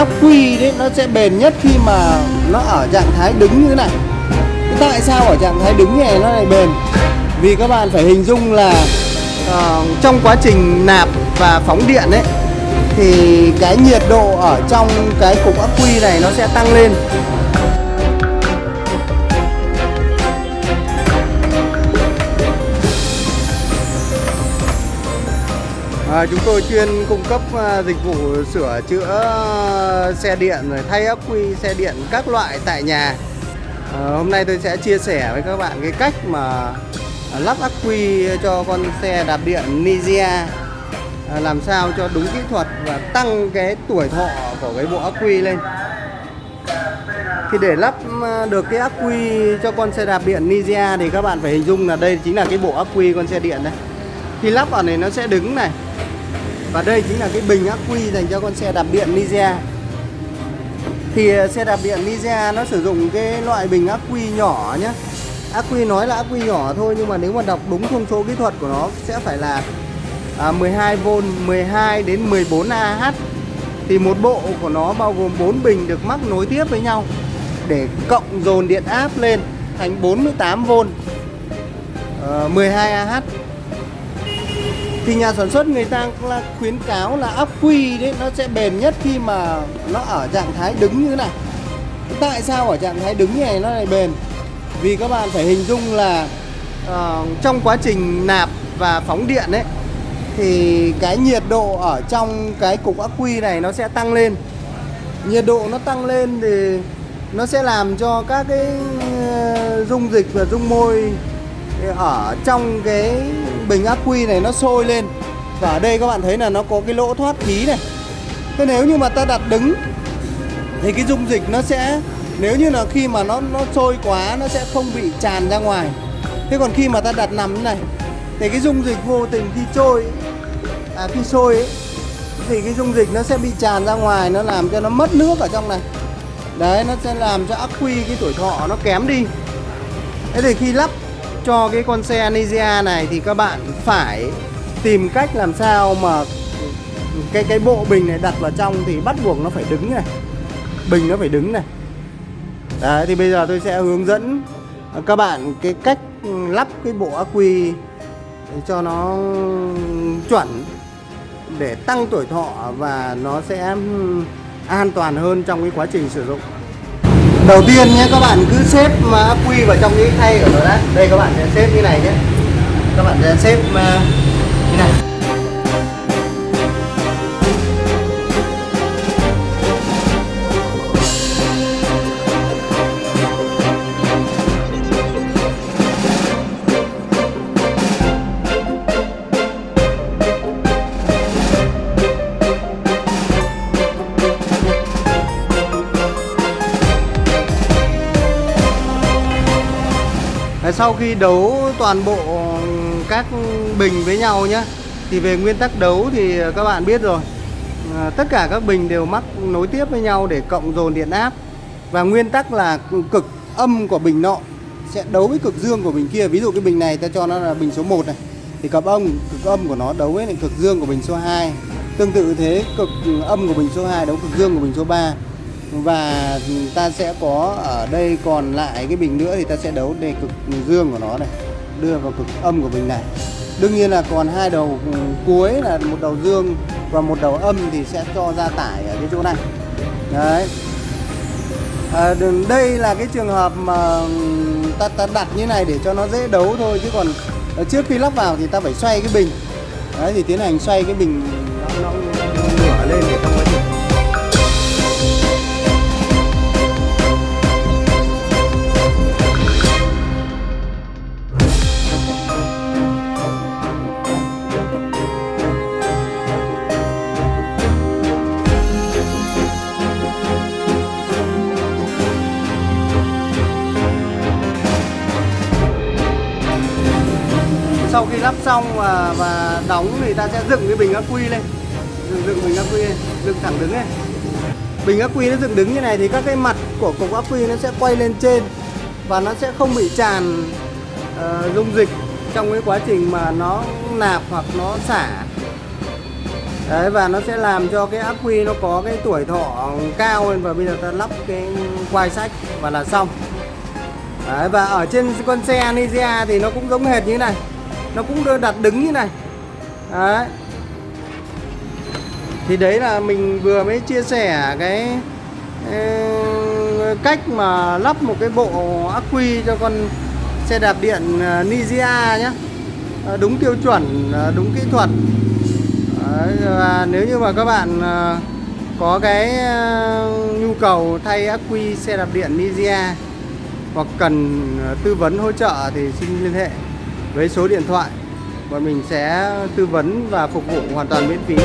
ắc quy đấy nó sẽ bền nhất khi mà nó ở trạng thái đứng như thế này. Tại sao ở trạng thái đứng như này nó lại bền? Vì các bạn phải hình dung là uh, trong quá trình nạp và phóng điện ấy thì cái nhiệt độ ở trong cái cục ắc quy này nó sẽ tăng lên. À, chúng tôi chuyên cung cấp à, dịch vụ sửa chữa xe điện rồi thay ắc quy xe điện các loại tại nhà. À, hôm nay tôi sẽ chia sẻ với các bạn cái cách mà à, lắp ắc quy cho con xe đạp điện Nizia à, làm sao cho đúng kỹ thuật và tăng cái tuổi thọ của cái bộ ắc quy lên. Thì để lắp à, được cái ắc quy cho con xe đạp điện Nizia thì các bạn phải hình dung là đây chính là cái bộ ắc quy con xe điện đấy. Khi lắp vào này nó sẽ đứng này và đây chính là cái bình ắc quy dành cho con xe đạp điện Nizia Thì ờ, xe đạp điện Nizia nó sử dụng cái loại bình ắc quy nhỏ nhé Ắc quy nói là ắc quy nhỏ thôi nhưng mà nếu mà đọc đúng thông số kỹ thuật của nó sẽ phải là à, 12V, 12 đến 14 Ah Thì một bộ của nó bao gồm 4 bình được mắc nối tiếp với nhau Để cộng dồn điện áp lên thành 48V à, 12 Ah thì nhà sản xuất người ta là khuyến cáo là ắc quy đấy nó sẽ bền nhất khi mà nó ở trạng thái đứng như thế này. Tại sao ở trạng thái đứng như này nó lại bền? Vì các bạn phải hình dung là uh, trong quá trình nạp và phóng điện ấy thì cái nhiệt độ ở trong cái cục ắc quy này nó sẽ tăng lên. Nhiệt độ nó tăng lên thì nó sẽ làm cho các cái ờ, dung dịch và dung môi ở trong cái bình ắc quy này nó sôi lên. Và ở đây các bạn thấy là nó có cái lỗ thoát khí này. Thế nếu như mà ta đặt đứng thì cái dung dịch nó sẽ nếu như là khi mà nó nó sôi quá nó sẽ không bị tràn ra ngoài. Thế còn khi mà ta đặt nằm như này thì cái dung dịch vô tình khi trôi à khi sôi ấy, thì cái dung dịch nó sẽ bị tràn ra ngoài nó làm cho nó mất nước ở trong này. Đấy nó sẽ làm cho ắc quy cái tuổi thọ nó kém đi. Thế thì khi lắp cho cái con xe Nizia này thì các bạn phải tìm cách làm sao mà cái cái bộ bình này đặt vào trong thì bắt buộc nó phải đứng này. Bình nó phải đứng này. Đấy, thì bây giờ tôi sẽ hướng dẫn các bạn cái cách lắp cái bộ ắc quy cho nó chuẩn để tăng tuổi thọ và nó sẽ an toàn hơn trong cái quá trình sử dụng đầu tiên nhé, các bạn cứ xếp ắc quy vào trong cái khay của nó đã. Đây, các bạn sẽ xếp như này nhé. Các bạn sẽ xếp như sau khi đấu toàn bộ ừ, các bình với nhau nhé thì về nguyên tắc đấu thì các bạn biết rồi. À, tất cả các bình đều mắc nối tiếp với nhau để cộng dồn điện áp. Và nguyên tắc là cực âm của bình nọ sẽ đấu với cực dương của bình kia. Ví dụ cái bình này ta cho nó là bình số 1 này, thì cực âm cực âm của nó đấu với lại cực dương của bình số 2 tương tự thế, cực âm của bình số 2 đấu cực dương của bình số 3 và ta sẽ có ở đây còn lại cái bình nữa thì ta sẽ đấu đề cực dương của nó này đưa vào cực âm của bình này. Đương nhiên là còn hai đầu cuối là một đầu dương và một đầu âm thì sẽ cho ra tải ở cái chỗ này. Đấy. À, đây là cái trường hợp mà ta, ta đặt như này để cho nó dễ đấu thôi chứ còn trước khi lắp vào thì ta phải xoay cái bình. Đấy thì tiến hành xoay cái bình. Nó, nó, nó lên để trong sau khi lắp xong và, và đóng thì ta sẽ dựng cái bình ắc quy lên. Dựng, dựng bình ắc quy lên dựng thẳng đứng này bình ắc quy nó dựng đứng như này thì các cái mặt của cục ắc quy nó sẽ quay lên trên và nó sẽ không bị tràn uh, dung dịch trong cái quá trình mà nó nạp hoặc nó xả. Đấy và nó sẽ làm cho cái ắc quy nó có cái tuổi thọ cao hơn và bây giờ ta lắp cái quai sách và là xong. Đấy, và ở trên con xe Nizia thì nó cũng giống hệt như thế này nó cũng đặt đứng như này. Đấy. Thì đấy là mình vừa mới chia sẻ cái ờ, cách mà lắp một cái bộ ắc quy cho con xe đạp điện ờ, Nizia nhé ờ, đúng tiêu chuẩn đúng kỹ thuật. Và nếu như mà các bạn có cái nhu cầu thay ắc quy xe đạp điện Nizia hoặc cần tư vấn hỗ trợ thì xin liên hệ với số điện thoại bọn mình sẽ tư vấn và phục vụ hoàn toàn miễn phí.